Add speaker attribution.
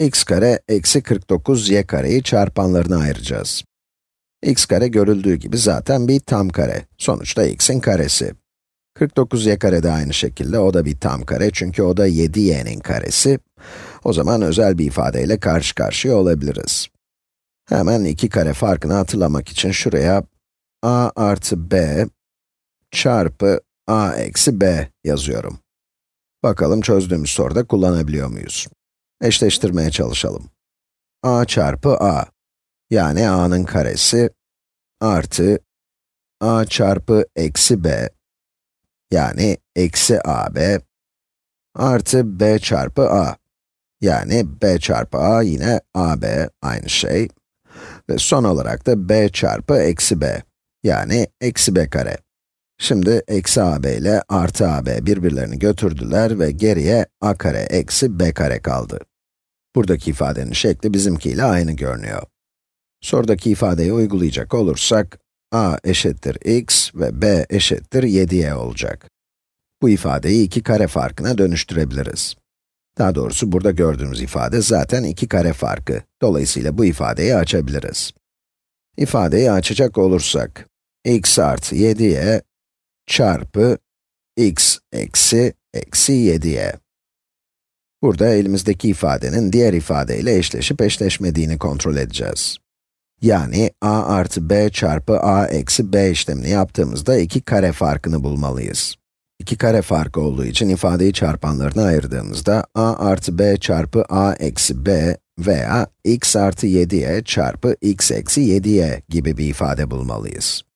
Speaker 1: x kare eksi 49y kareyi çarpanlarına ayıracağız. x kare görüldüğü gibi zaten bir tam kare. Sonuçta x'in karesi. 49y kare de aynı şekilde, o da bir tam kare çünkü o da 7y'nin karesi. O zaman özel bir ifadeyle karşı karşıya olabiliriz. Hemen iki kare farkını hatırlamak için şuraya a artı b çarpı a eksi b yazıyorum. Bakalım çözdüğümüz soruda kullanabiliyor muyuz? Eşleştirmeye çalışalım. a çarpı a, yani a'nın karesi, artı a çarpı eksi b, yani eksi ab, artı b çarpı a, yani b çarpı a yine ab, aynı şey. Ve son olarak da b çarpı eksi b, yani eksi b kare. Şimdi eksi ab ile artı ab birbirlerini götürdüler ve geriye a kare eksi b kare kaldı. Buradaki ifadenin şekli bizimkiyle aynı görünüyor. Sorudaki ifadeyi uygulayacak olursak, a eşittir x ve b eşittir 7y olacak. Bu ifadeyi iki kare farkına dönüştürebiliriz. Daha doğrusu burada gördüğümüz ifade zaten iki kare farkı. Dolayısıyla bu ifadeyi açabiliriz. İfadeyi açacak olursak, x artı 7y çarpı x eksi eksi 7y. Burada elimizdeki ifadenin diğer ifadeyle eşleşip eşleşmediğini kontrol edeceğiz. Yani a artı b çarpı a eksi b işlemini yaptığımızda iki kare farkını bulmalıyız. İki kare farkı olduğu için ifadeyi çarpanlarına ayırdığımızda a artı b çarpı a eksi b veya x artı 7y çarpı x eksi 7y gibi bir ifade bulmalıyız.